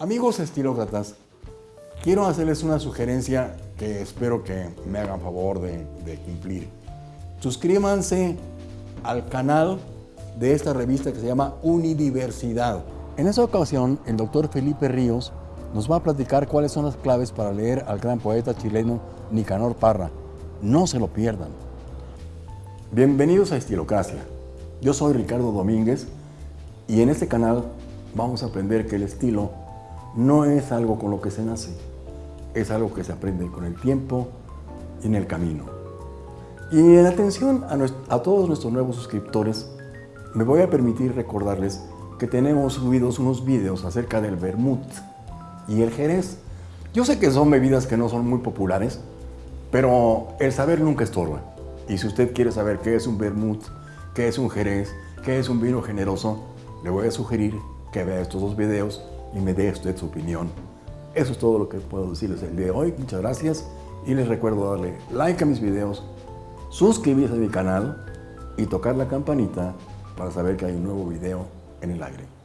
Amigos estilócratas, quiero hacerles una sugerencia que espero que me hagan favor de, cumplir. Suscríbanse al canal de esta revista que se llama Unidiversidad. En esta ocasión, el doctor Felipe Ríos nos va a platicar cuáles son las claves para leer al gran poeta chileno Nicanor Parra. No se lo pierdan. Bienvenidos a Estilocracia. Yo soy Ricardo Domínguez y en este canal vamos a aprender que el estilo no es algo con lo que se nace, es algo que se aprende con el tiempo y en el camino. Y en atención a, todos nuestros nuevos suscriptores, me voy a permitir recordarles que tenemos subidos unos videos acerca del vermut y el jerez. Yo sé que son bebidas que no son muy populares, pero el saber nunca estorba. Y si usted quiere saber qué es un vermut, qué es un jerez, qué es un vino generoso, le voy a sugerir que vea estos dos videos y me dé usted su opinión. Eso es todo lo que puedo decirles el día de hoy. Muchas gracias y les recuerdo darle like a mis videos, suscribirse a mi canal y tocar la campanita para saber que hay un nuevo video en el aire.